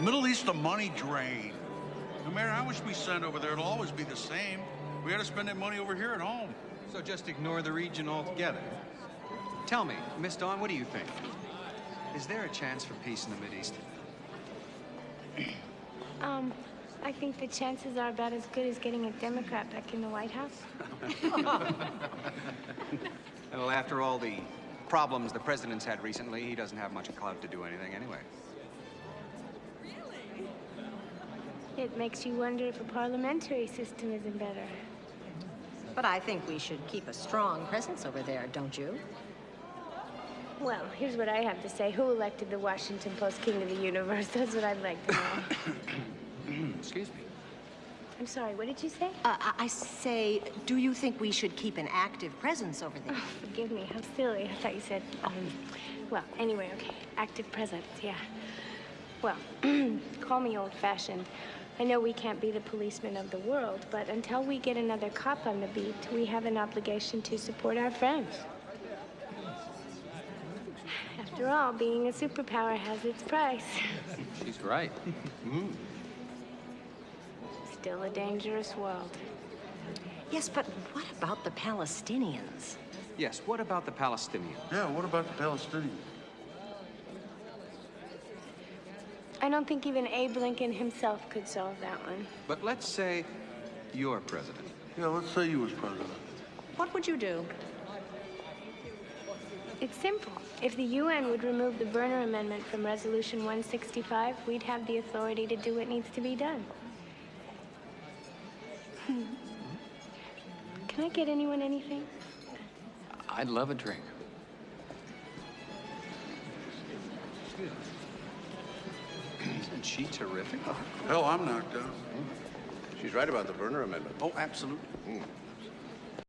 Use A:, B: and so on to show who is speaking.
A: Middle East a money drain. No matter how much we send over there, it'll always be the same. We gotta spend that money over here at home.
B: So just ignore the region altogether. Tell me, Miss Dawn, what do you think? Is there a chance for peace in the Mideast?
C: Um, I think the chances are about as good as getting a Democrat back in the White House.
B: Well, after all the problems the president's had recently, he doesn't have much clout to do anything anyway.
C: It makes you wonder if a parliamentary system isn't better.
D: But I think we should keep a strong presence over there, don't you?
C: Well, here's what I have to say. Who elected the Washington Post king of the universe? That's what I'd like to know.
B: Excuse me.
C: I'm sorry, what did you say?
D: Uh, I I say, do you think we should keep an active presence over there?
C: Oh, forgive me, how silly. I thought you said, um, well, anyway, okay. Active presence, yeah. Well, call me old-fashioned. I know we can't be the policemen of the world, but until we get another cop on the beat, we have an obligation to support our friends. After all, being a superpower has its price.
B: She's right.
C: Still a dangerous world.
D: Yes, but what about the Palestinians?
B: Yes, what about the Palestinians?
A: Yeah, what about the Palestinians?
C: I don't think even Abe Lincoln himself could solve that one.
B: But let's say you're president.
A: Yeah, let's say you was president.
D: What would you do?
C: It's simple. If the UN would remove the Berner Amendment from Resolution 165, we'd have the authority to do what needs to be done. Hmm. Can I get anyone anything?
B: I'd love a drink. Isn't she terrific?
A: Hell, I'm knocked out.
E: She's right about the Berner Amendment.
A: Oh, absolutely.
E: Mm.